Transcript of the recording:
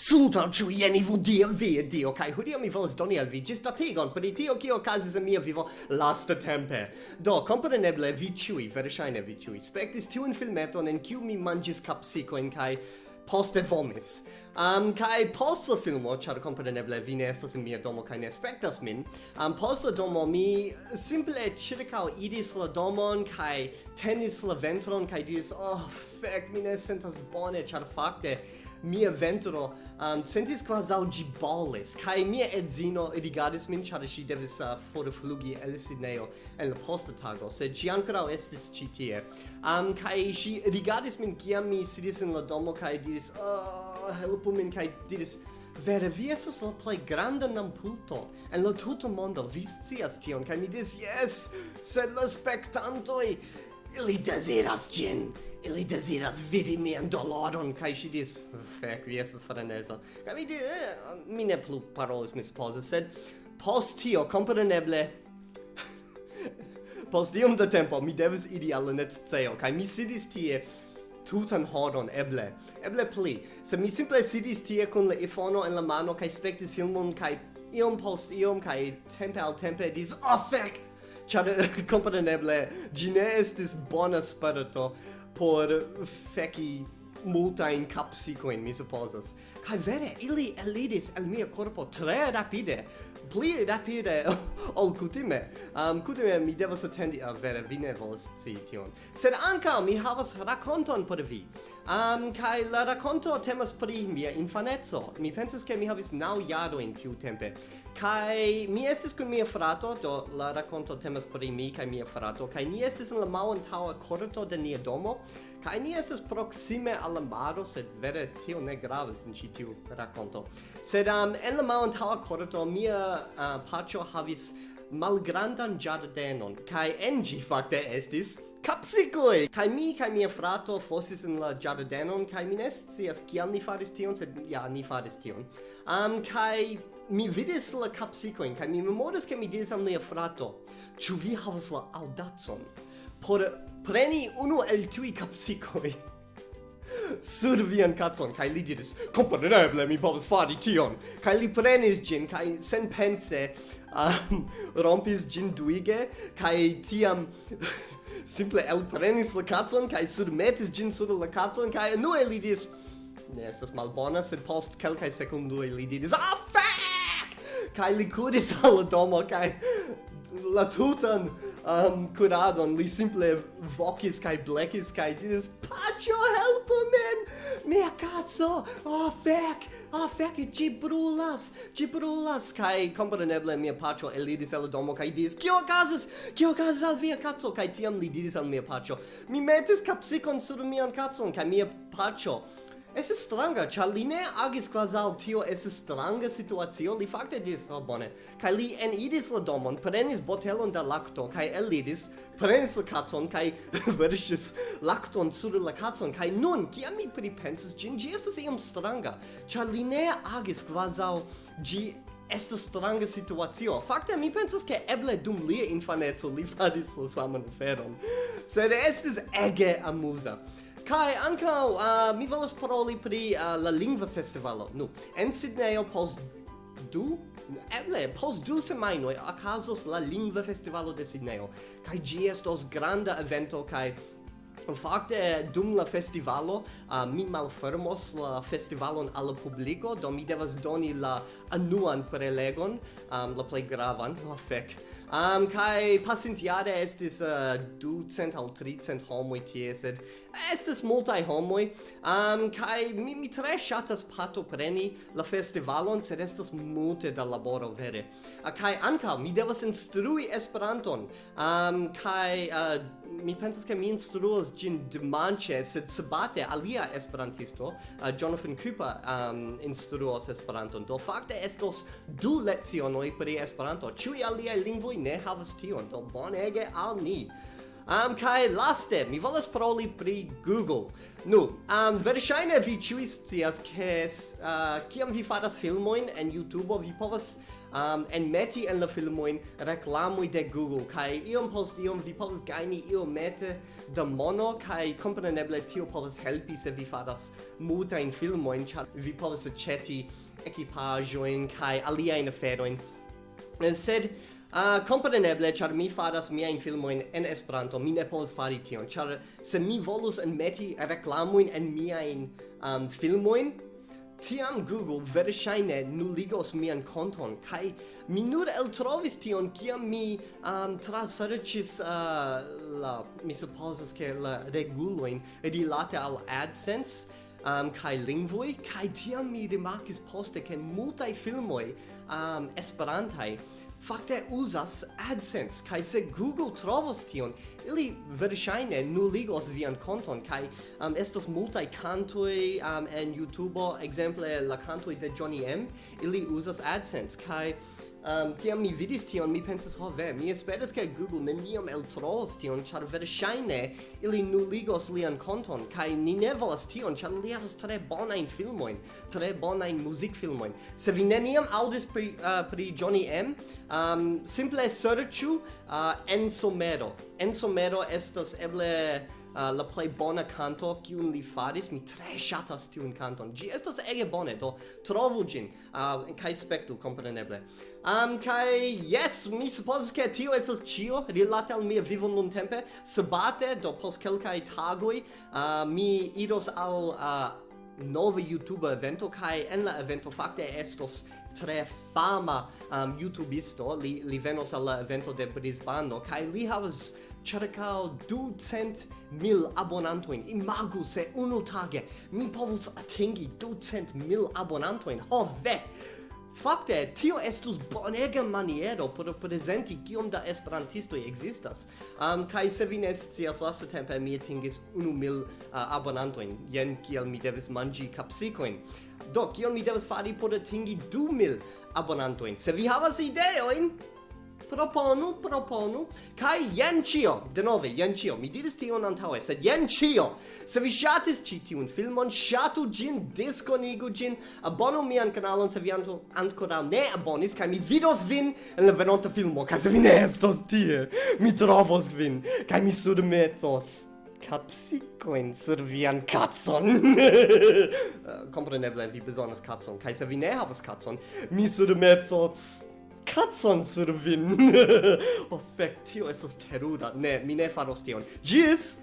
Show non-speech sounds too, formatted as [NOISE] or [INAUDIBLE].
Suntal ciu ieni vu Dio, via Dio, cae hudio mi volas doni al vi gistategon per tio cio ocasis in mia vivo lasta tempe. Do, compreneble, vi ciui, veresaine vi ciui, spectis tiun filmeton en ciu mi mangis capsicoin cae poste vomis. Um, kai post la filmo, char compreneble vi ne estas in mia domo, kai ne spectas min, um, post la domo mi simple circao idis la domon, kai tenis la ventron, kai dis, oh, fec, mi ne sentas bone, char facte, mia ventro um, sentis quasau gi bolis, cae mia edzino rigardis min, char si devis uh, forflugi el Sidneo en la posta tago, sed ci ancora estis ci tie. Um, cae si rigardis min ciam mi sidis in la domo, cae diris, oh, helpu min, cae diris, Vere, vi esas la plei granda nampulto en la tuto mondo, vi scias tion, kai mi dis, yes, sed la spectantoi, ili desiras gin! Ili desiras vidi mian doloron, kai si dis, fek vi estas freneza. Kai mi dis, eh, mi ne plu parolis, mi suppose, sed post tio, compreneble, [LAUGHS] post iom da tempo, mi devis iri al netceo, kai mi sidis tie tutan horon, eble, eble pli. Se mi simple sidis tie kun la iPhone en la mano, kai spektis filmon, kai iom post iom, kai tempe al tempe dis, oh, fec! Char, [LAUGHS] compreneble, gi ne estis bona spirito, por feki multain capsicoin, mi supposas. Kai vere, ili elidis el mia corpo tre rapide, pli rapide [LAUGHS] ol kutime. Um, kutime mi devas attendi, a vere, vi ne volas scii tion. Sed anka mi havas rakonton por vi. Um, kai la racconto temas pri mia infanezzo. Mi pensas che mi havis nau jaro in tiu tempe. Kai mi estis kun mia frato, do la racconto temas pri mi kai mia frato, kai ni estis en la malantaŭa korto de nia domo, kai ni estes proxime al la maro, sed vere tio ne gravas in ĉi tiu racconto. Sed um, en la malantaŭa korto mia uh, pacho havis malgrandan giardenon. kai en ĝi fakte estis capsicoi! Kai mi, kai mia frato fossis in la giardenon, kai mi ne as kial ni faris tion, sed ja, ni faris tion. Um, kai mi vidis la capsicoin, kai mi memoras ke mi diris al mia frato, ĉu vi havas la audacon por preni unu el tui capsicoi [LAUGHS] sur vian cacon, kai li diris, compreneble mi povas fari tion, kai li prenis gin, kai sen pense um, rompis gin duige, kai tiam [LAUGHS] simple el prenis la cazon kai sur metis gin sur la kacon kai nu li diris ne estas malbona sed post kelkaj sekundoj li diris ah fuck! Kai li kuris al la domo kai la tutan um, curadon, li simple vocis kai blecis kai diris, Pacio, helpu min! Mia cazzo! Oh, fec! Oh, fec! Ci brulas! Ci brulas! Kai compreneble mia pacio elidis el domo kai dis Cio casas? Cio casas al via cazzo? Kai tiam li diris al mia pacio, Mi metis capsicon sur mian cazzon, kai mia pacio estas stranga, ĉar li ne agis quasal tio estas stranga situatio, li fakte dis, oh, bone." Kaj li eniris la domon, prenis botelon da lacto, kai el eliris, prenis la kacon kaj [LAUGHS] verŝis lacton sur la kacon kaj nun, kiam mi pripensis gin, gi estas iam stranga, ĉar li ne agis quasal gi estas stranga situacio. Fakte mi pensas ke eble dum lia infanezzo li faris la saman feron. Sed estis ege amusa. Kai anka uh, mi volas paroli pri uh, la lingva festivalo. Nu, en Sydney pos du Eble, pos du semajnoj okazos la lingva festivalo de Sydney. kaj ĝi estos granda evento kaj Fakte, dum la festivalo, uh, mi malfermos la festivalon al publiko, do mi devas doni la anuan prelegon, um, la plej gravan, la oh, fek. Um, kai pasintiare estis uh, 200 al 300 homoi tie, sed estis multai homoi. Um, kai mi, mi tre shatas pato preni la festivalon, sed estis multe da laboro vere. Uh, kai anka mi devas instrui Esperanton. Um, kai uh, mi pensas ke mi instruos gin dimanche sed sabate alia esperantisto, uh, Jonathan Cooper, um, instruos Esperanton. Do fakte estos du lecionoj pri Esperanto. Ĉiuj aliaj lingvoj ne havas tion. Do bonege al ni. Am um, kai laste mi volas paroli pri Google. Nu, am um, verŝajne vi ĉiuj scias ke uh, kiam vi faras filmojn en YouTube vi povas um, enmeti en la filmojn reklamoj de Google Kai iom post iom vi povas gajni iomete da mono kai kompreneble tio povas helpi se vi faras multajn filmojn ĉar vi povas aĉeti ekipaĵojn kaj aliajn aferojn sed Ah, uh, compreneble, char mi faras miajn filmoin en Esperanto, mi ne povas fari tion, char se mi volus enmeti reklamojn en miajn um, filmoin, tiam Google verŝajne nuligos mian konton kaj mi nur eltrovis tion kiam mi um, traserĉis uh, ah, la mi supozas ke la regulojn rilate al AdSense um, kai lingvoi, kai tiam mi rimarkis poste ke multaj filmoj um, esperantai fakte uzas AdSense, kai se Google trovos tion, ili verŝajne nuligos vian konton, kai um, estas multaj kantoj um, en YouTube, ekzemple la kantoj de Johnny M, ili uzas AdSense, kai um, kiam mi vidis tion, mi pensis, ho ve, mi esperas ke Google neniam eltrovos tion, char verŝajne ili nuligos lian konton, kai ni ne volas tion, char li havas tre bonajn filmojn, tre bonajn muzikfilmojn. Se vi neniam aŭdis pri, uh, pri Johnny M, um, simple serĉu uh, Enso Mero. Enso Mero estas eble uh, la play bona canto kiun li faris mi tre ŝatas tiun kanton ĝi estas ege bone do trovu ĝin uh, kaj spektu kompreneble. Um, kaj yes mi supozas ke tio estas ĉio rilate al mia vivo nuntempe. Sabate do post kelkaj tagoj uh, mi iros al uh, nova YouTube evento kai en la evento fakte estos tre fama um, YouTubisto, li, li venos al evento de Brisbano, kai li havas cercao du cent mil abonantoin. Imagu se unu tage mi povus atingi du cent mil abonantoin. Ho, ve! Fakte, tio estus bonega maniero por presenti kiom da esperantistoj ekzistas. Um, kaj se vi ne scias, lastatempe mi atingis unu mil uh, abonantojn, jen kiel mi devis manĝi kapsikojn. Do, kion mi devas fari por atingi du mil abonantojn? Se vi havas ideojn, proponu, proponu, kai jen cio, denove, jen cio, mi diris tion antaue, sed jen cio, se vi shatis ci tiun filmon, shatu gin, disconigu gin, abonu mian kanalon se vi anto ancora ne abonis, kai mi vidos vin en la venonta filmo, kai se vi ne estos tie, mi trovos vin, kai mi surmetos. Capsicoin sur vian cazzon. uh, [LAUGHS] eh, compreneble, vi besonas cazzon, kai se vi ne havas cazzon, mi surmetos kacon sur vin. [LAUGHS] oh, fek, tio estas teruda. Ne, mi ne faros tion. Gis!